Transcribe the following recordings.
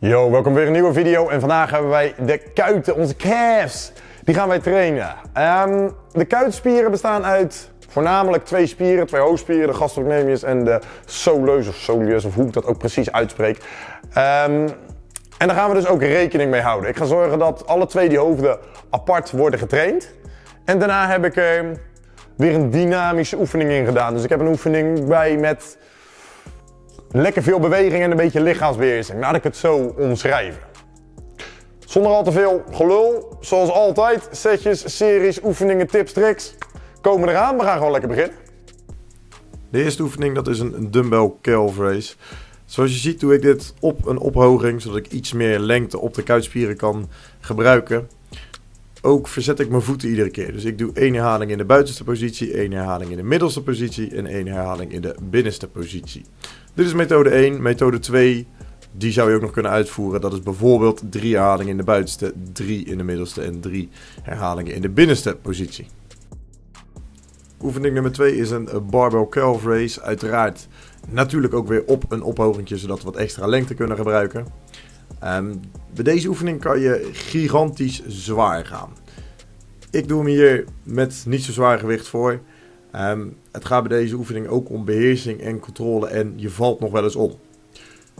Yo, welkom weer een nieuwe video en vandaag hebben wij de kuiten, onze calves. Die gaan wij trainen. Ehm, de kuitspieren bestaan uit voornamelijk twee spieren, twee hoofdspieren, de gastrocnemius en de soleus of soleus of hoe ik dat ook precies uitspreek. Ehm, en daar gaan we dus ook rekening mee houden. Ik ga zorgen dat alle twee die hoofden apart worden getraind. En daarna heb ik er weer een dynamische oefening in gedaan. Dus ik heb een oefening bij met lekker veel beweging en een beetje lichaamsbeheersing. Laat ik het zo omschrijven. Zonder al te veel gelul, zoals altijd, setjes, series, oefeningen, tips, tricks. Komen eraan, we gaan gewoon lekker beginnen. De eerste oefening dat is een dumbbell calf raise. Zoals je ziet doe ik dit op een ophoging, zodat ik iets meer lengte op de kuitspieren kan gebruiken. Ook verzet ik mijn voeten iedere keer. Dus ik doe één herhaling in de buitenste positie, één herhaling in de middelste positie en één herhaling in de binnenste positie. Dit is methode 1. Methode 2, die zou je ook nog kunnen uitvoeren. Dat is bijvoorbeeld drie herhalingen in de buitenste, drie in de middelste en drie herhalingen in de binnenste positie. Oefening nummer 2 is een barbell calf raise. Uiteraard natuurlijk ook weer op een ophogingje, zodat we wat extra lengte kunnen gebruiken. Um, bij deze oefening kan je gigantisch zwaar gaan. Ik doe hem hier met niet zo zwaar gewicht voor. Um, het gaat bij deze oefening ook om beheersing en controle en je valt nog wel eens om.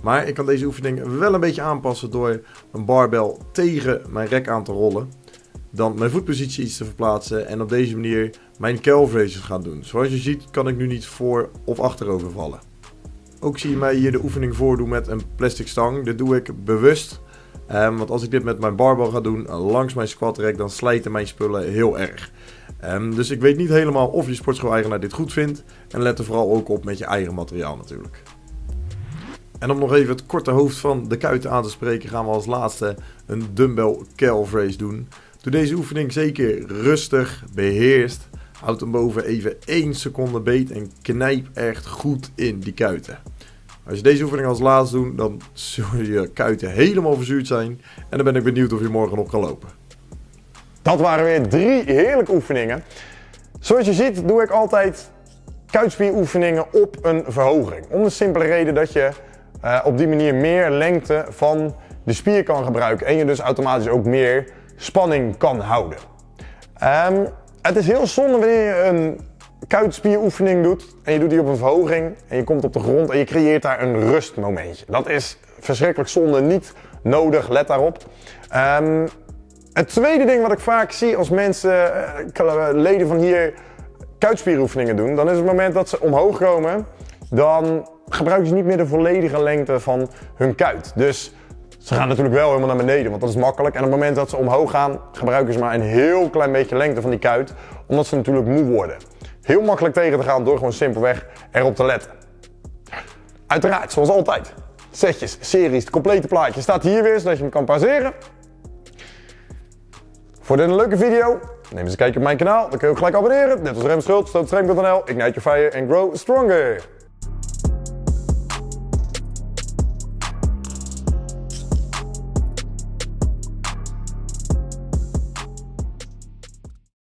Maar ik kan deze oefening wel een beetje aanpassen door een barbel tegen mijn rek aan te rollen. Dan mijn voetpositie iets te verplaatsen en op deze manier mijn calf raises gaan doen. Zoals je ziet kan ik nu niet voor of achterover vallen. Ook zie je mij hier de oefening voordoen met een plastic stang. Dit doe ik bewust. Um, want als ik dit met mijn barbel ga doen langs mijn squat rack, dan slijten mijn spullen heel erg. Um, dus ik weet niet helemaal of je sportschool-eigenaar dit goed vindt. En let er vooral ook op met je eigen materiaal natuurlijk. En om nog even het korte hoofd van de kuiten aan te spreken, gaan we als laatste een dumbbell calf raise doen. Doe deze oefening zeker rustig, beheerst. Houd hem boven even 1 seconde beet en knijp echt goed in die kuiten. Als je deze oefening als laatste doet, dan zullen je kuiten helemaal verzuurd zijn. En dan ben ik benieuwd of je morgen nog kan lopen. Dat waren weer drie heerlijke oefeningen. Zoals je ziet doe ik altijd kuitspieroefeningen op een verhoging. Om de simpele reden dat je uh, op die manier meer lengte van de spier kan gebruiken. En je dus automatisch ook meer spanning kan houden. Um, het is heel zonde wanneer je een kuitspieroefening doet en je doet die op een verhoging en je komt op de grond en je creëert daar een rustmomentje. Dat is verschrikkelijk zonde, niet nodig, let daarop. Um, het tweede ding wat ik vaak zie als mensen, uh, leden van hier, kuitspieroefeningen doen, dan is het moment dat ze omhoog komen, dan gebruiken ze niet meer de volledige lengte van hun kuit. Dus ze gaan natuurlijk wel helemaal naar beneden, want dat is makkelijk. En op het moment dat ze omhoog gaan, gebruiken ze maar een heel klein beetje lengte van die kuit, omdat ze natuurlijk moe worden. Heel makkelijk tegen te gaan door gewoon simpelweg erop te letten. Uiteraard, zoals altijd. Setjes, series, het complete plaatje staat hier weer, zodat je hem kan pauzeren. Voor dit een leuke video, neem eens een kijkje op mijn kanaal. Dan kun je ook gelijk abonneren. Net als Rem Schultz, Ignite your fire and grow stronger.